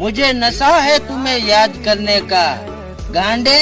मुझे नशा है तुम्हें याद करने का। गांडे!